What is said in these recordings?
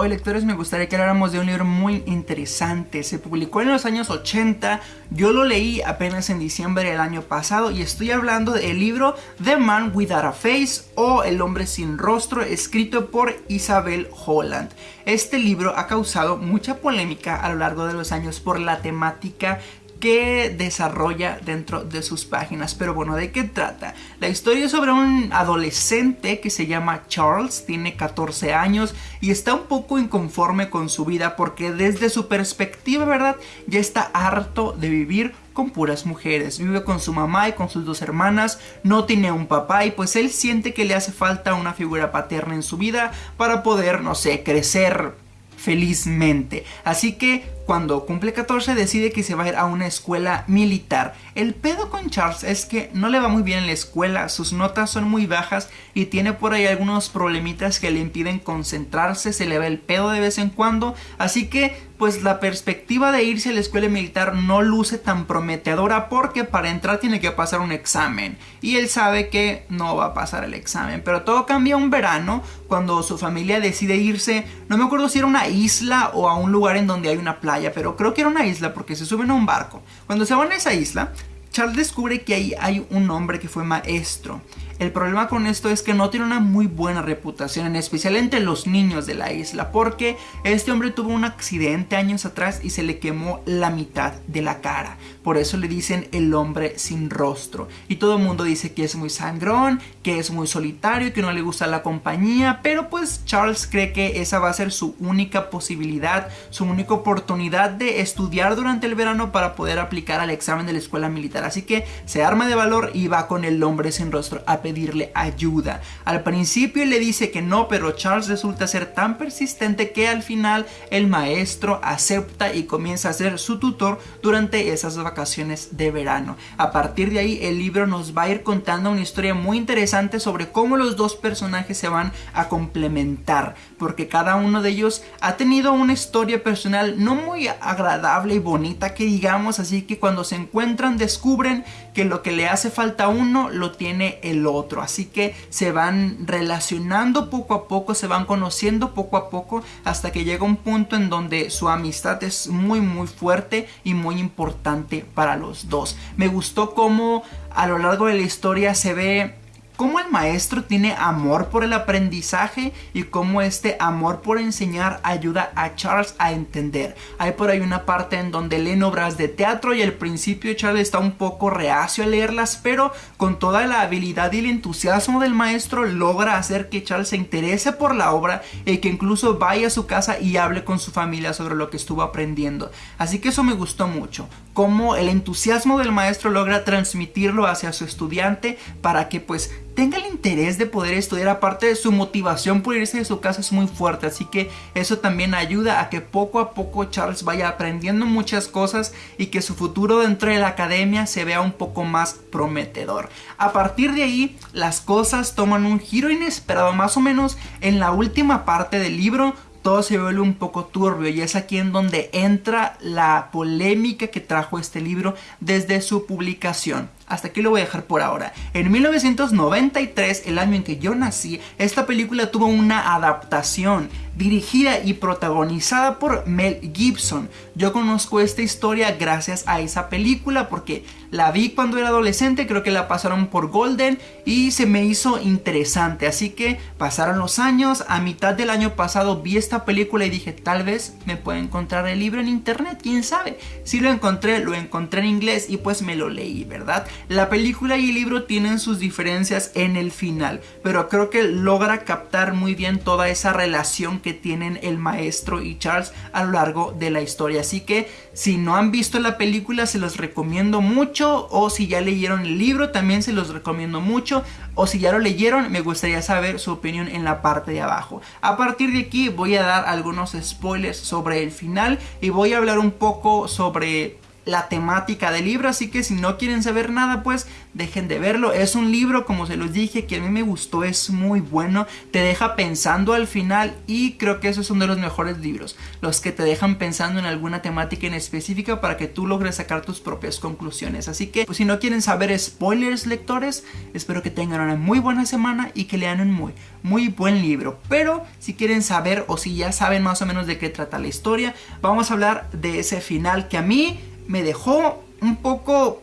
Hoy lectores me gustaría que habláramos de un libro muy interesante, se publicó en los años 80, yo lo leí apenas en diciembre del año pasado y estoy hablando del libro The Man Without a Face o El Hombre Sin Rostro escrito por Isabel Holland. Este libro ha causado mucha polémica a lo largo de los años por la temática que desarrolla dentro de sus páginas. Pero bueno, ¿de qué trata? La historia es sobre un adolescente que se llama Charles, tiene 14 años y está un poco inconforme con su vida porque desde su perspectiva, ¿verdad? Ya está harto de vivir con puras mujeres. Vive con su mamá y con sus dos hermanas, no tiene un papá y pues él siente que le hace falta una figura paterna en su vida para poder, no sé, crecer felizmente. Así que cuando cumple 14 decide que se va a ir a una escuela militar. El pedo con Charles es que no le va muy bien en la escuela, sus notas son muy bajas y tiene por ahí algunos problemitas que le impiden concentrarse, se le va el pedo de vez en cuando, así que pues la perspectiva de irse a la escuela militar no luce tan prometedora porque para entrar tiene que pasar un examen y él sabe que no va a pasar el examen, pero todo cambia un verano cuando su familia decide irse, no me acuerdo si era una isla o a un lugar en donde hay una playa pero creo que era una isla porque se suben a un barco. Cuando se van a esa isla, Charles descubre que ahí hay un hombre que fue maestro el problema con esto es que no tiene una muy buena reputación, en especial entre los niños de la isla, porque este hombre tuvo un accidente años atrás y se le quemó la mitad de la cara. Por eso le dicen el hombre sin rostro. Y todo el mundo dice que es muy sangrón, que es muy solitario, que no le gusta la compañía, pero pues Charles cree que esa va a ser su única posibilidad, su única oportunidad de estudiar durante el verano para poder aplicar al examen de la escuela militar. Así que se arma de valor y va con el hombre sin rostro a pedirle ayuda. Al principio le dice que no, pero Charles resulta ser tan persistente que al final el maestro acepta y comienza a ser su tutor durante esas vacaciones de verano. A partir de ahí el libro nos va a ir contando una historia muy interesante sobre cómo los dos personajes se van a complementar, porque cada uno de ellos ha tenido una historia personal no muy agradable y bonita que digamos, así que cuando se encuentran descubren que lo que le hace falta a uno lo tiene el otro Así que se van relacionando poco a poco, se van conociendo poco a poco hasta que llega un punto en donde su amistad es muy muy fuerte y muy importante para los dos. Me gustó cómo a lo largo de la historia se ve cómo el maestro tiene amor por el aprendizaje y cómo este amor por enseñar ayuda a Charles a entender. Hay por ahí una parte en donde leen obras de teatro y al principio Charles está un poco reacio a leerlas, pero con toda la habilidad y el entusiasmo del maestro logra hacer que Charles se interese por la obra y que incluso vaya a su casa y hable con su familia sobre lo que estuvo aprendiendo. Así que eso me gustó mucho, cómo el entusiasmo del maestro logra transmitirlo hacia su estudiante para que pues tenga el interés de poder estudiar, aparte de su motivación por irse de su casa es muy fuerte, así que eso también ayuda a que poco a poco Charles vaya aprendiendo muchas cosas y que su futuro dentro de la academia se vea un poco más prometedor. A partir de ahí, las cosas toman un giro inesperado, más o menos en la última parte del libro, todo se vuelve un poco turbio y es aquí en donde entra la polémica que trajo este libro desde su publicación. Hasta aquí lo voy a dejar por ahora. En 1993, el año en que yo nací, esta película tuvo una adaptación dirigida y protagonizada por Mel Gibson. Yo conozco esta historia gracias a esa película porque la vi cuando era adolescente, creo que la pasaron por Golden y se me hizo interesante. Así que pasaron los años, a mitad del año pasado vi esta película y dije tal vez me pueda encontrar el libro en internet, quién sabe. Si lo encontré, lo encontré en inglés y pues me lo leí, ¿verdad? La película y el libro tienen sus diferencias en el final, pero creo que logra captar muy bien toda esa relación que tienen el maestro y Charles a lo largo de la historia. Así que si no han visto la película se los recomiendo mucho o si ya leyeron el libro también se los recomiendo mucho o si ya lo leyeron me gustaría saber su opinión en la parte de abajo. A partir de aquí voy a dar algunos spoilers sobre el final y voy a hablar un poco sobre la temática del libro, así que si no quieren saber nada, pues dejen de verlo. Es un libro, como se los dije, que a mí me gustó, es muy bueno, te deja pensando al final y creo que eso es uno de los mejores libros, los que te dejan pensando en alguna temática en específica para que tú logres sacar tus propias conclusiones. Así que, pues, si no quieren saber spoilers, lectores, espero que tengan una muy buena semana y que lean un muy, muy buen libro. Pero si quieren saber o si ya saben más o menos de qué trata la historia, vamos a hablar de ese final que a mí me dejó un poco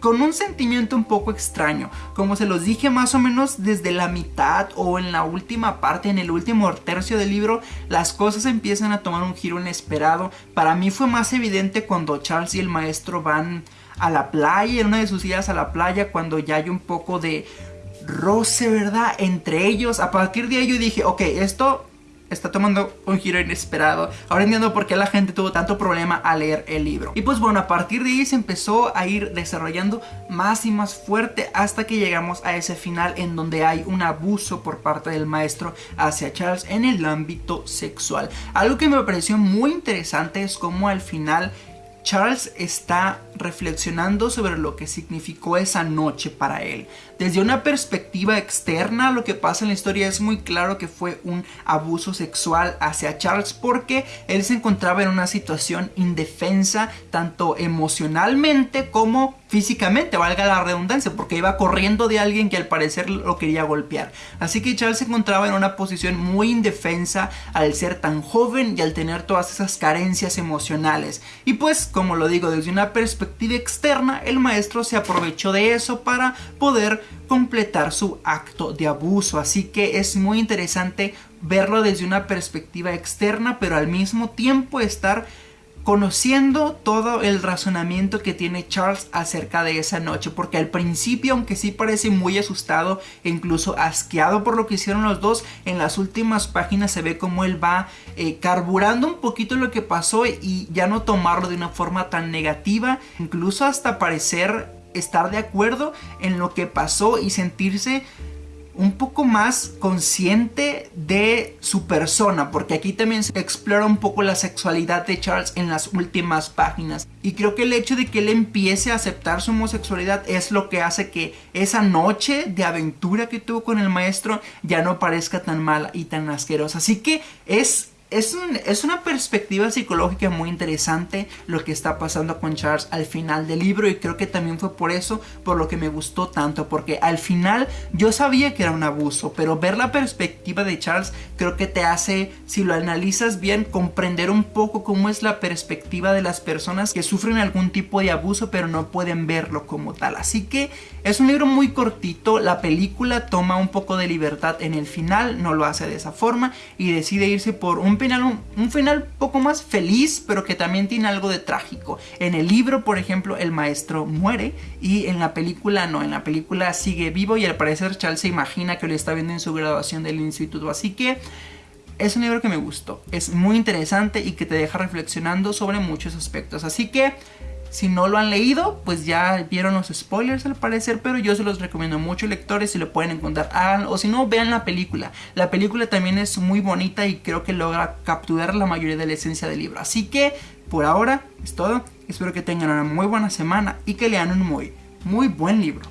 con un sentimiento un poco extraño. Como se los dije más o menos desde la mitad o en la última parte, en el último tercio del libro, las cosas empiezan a tomar un giro inesperado. Para mí fue más evidente cuando Charles y el maestro van a la playa, en una de sus idas a la playa, cuando ya hay un poco de roce, ¿verdad? Entre ellos. A partir de ahí yo dije, ok, esto está tomando un giro inesperado. Ahora entiendo por qué la gente tuvo tanto problema a leer el libro. Y pues bueno, a partir de ahí se empezó a ir desarrollando más y más fuerte hasta que llegamos a ese final en donde hay un abuso por parte del maestro hacia Charles en el ámbito sexual. Algo que me pareció muy interesante es cómo al final Charles está reflexionando sobre lo que significó esa noche para él. Desde una perspectiva externa, lo que pasa en la historia es muy claro que fue un abuso sexual hacia Charles porque él se encontraba en una situación indefensa, tanto emocionalmente como físicamente, valga la redundancia, porque iba corriendo de alguien que al parecer lo quería golpear. Así que Charles se encontraba en una posición muy indefensa al ser tan joven y al tener todas esas carencias emocionales. Y pues, como lo digo, desde una perspectiva externa, el maestro se aprovechó de eso para poder completar su acto de abuso. Así que es muy interesante verlo desde una perspectiva externa, pero al mismo tiempo estar conociendo todo el razonamiento que tiene Charles acerca de esa noche, porque al principio, aunque sí parece muy asustado e incluso asqueado por lo que hicieron los dos, en las últimas páginas se ve como él va eh, carburando un poquito lo que pasó y ya no tomarlo de una forma tan negativa, incluso hasta parecer estar de acuerdo en lo que pasó y sentirse un poco más consciente de su persona, porque aquí también se explora un poco la sexualidad de Charles en las últimas páginas. Y creo que el hecho de que él empiece a aceptar su homosexualidad es lo que hace que esa noche de aventura que tuvo con el maestro ya no parezca tan mala y tan asquerosa. Así que es es, es, una perspectiva psicológica muy interesante lo que está pasando con Charles al final del libro y creo que también fue por eso por lo que me gustó tanto porque al final yo sabía que era un abuso pero ver la perspectiva de Charles creo que te hace si lo analizas bien comprender un poco cómo es la perspectiva de las personas que sufren algún tipo de abuso pero no pueden verlo como tal. Así que es un libro muy cortito la película toma un poco de libertad en el final no lo hace de esa forma y decide irse por un final, un, final poco más feliz, pero que también tiene algo de trágico. En el libro, por ejemplo, el maestro muere y en la película no, en la película sigue vivo y al parecer Charles se imagina que lo está viendo en su graduación del instituto. Así que es un libro que me gustó, es muy interesante y que te deja reflexionando sobre muchos aspectos. Así que si no lo han leído, pues ya vieron los spoilers al parecer, pero yo se los recomiendo mucho lectores si lo pueden encontrar, o si no, vean la película. La película también es muy bonita y creo que logra capturar la mayoría de la esencia del libro. Así que, por ahora, es todo. Espero que tengan una muy buena semana y que lean un muy, muy buen libro.